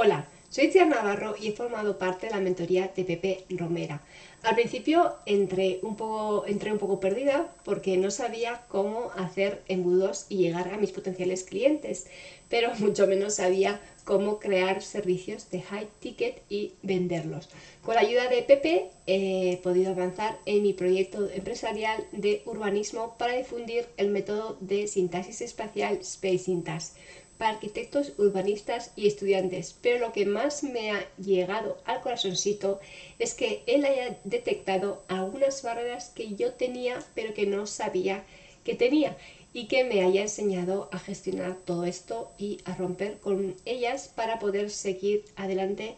Hola, soy Tia Navarro y he formado parte de la mentoría de Pepe Romera. Al principio entré un, poco, entré un poco perdida porque no sabía cómo hacer embudos y llegar a mis potenciales clientes, pero mucho menos sabía cómo crear servicios de high ticket y venderlos. Con la ayuda de Pepe he podido avanzar en mi proyecto empresarial de urbanismo para difundir el método de sintaxis espacial Space Syntax para arquitectos, urbanistas y estudiantes, pero lo que más me ha llegado al corazoncito es que él haya detectado algunas barreras que yo tenía pero que no sabía que tenía y que me haya enseñado a gestionar todo esto y a romper con ellas para poder seguir adelante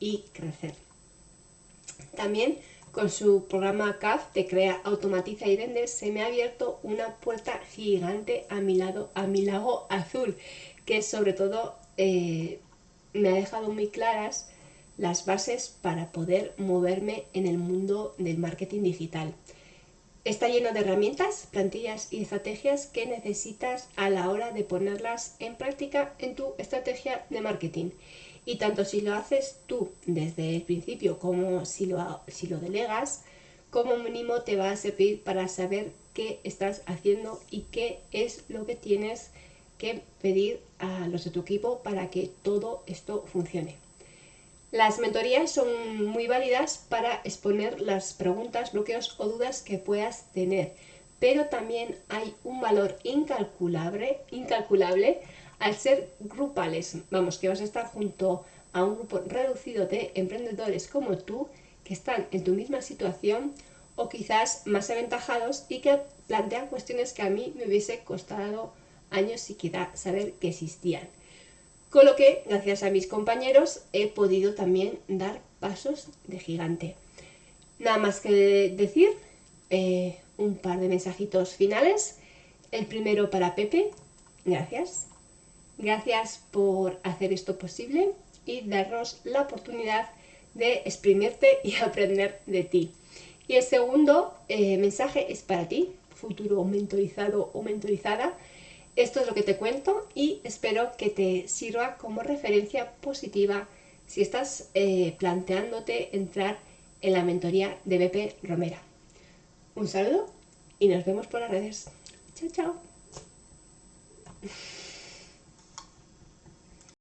y crecer. También con su programa CAF de Crea, Automatiza y Vende se me ha abierto una puerta gigante a mi, lado, a mi lago azul que sobre todo eh, me ha dejado muy claras las bases para poder moverme en el mundo del marketing digital. Está lleno de herramientas, plantillas y estrategias que necesitas a la hora de ponerlas en práctica en tu estrategia de marketing. Y tanto si lo haces tú desde el principio como si lo, si lo delegas, como mínimo te va a servir para saber qué estás haciendo y qué es lo que tienes que pedir a los de tu equipo para que todo esto funcione. Las mentorías son muy válidas para exponer las preguntas, bloqueos o dudas que puedas tener, pero también hay un valor incalculable, incalculable al ser grupales. Vamos, que vas a estar junto a un grupo reducido de emprendedores como tú que están en tu misma situación o quizás más aventajados y que plantean cuestiones que a mí me hubiese costado años siquiera saber que existían. Con lo que, gracias a mis compañeros, he podido también dar pasos de gigante. Nada más que decir, eh, un par de mensajitos finales. El primero para Pepe, gracias. Gracias por hacer esto posible y darnos la oportunidad de exprimirte y aprender de ti. Y el segundo eh, mensaje es para ti, futuro mentorizado o mentorizada, esto es lo que te cuento y espero que te sirva como referencia positiva si estás eh, planteándote entrar en la mentoría de BP Romera. Un saludo y nos vemos por las redes. Chao, chao.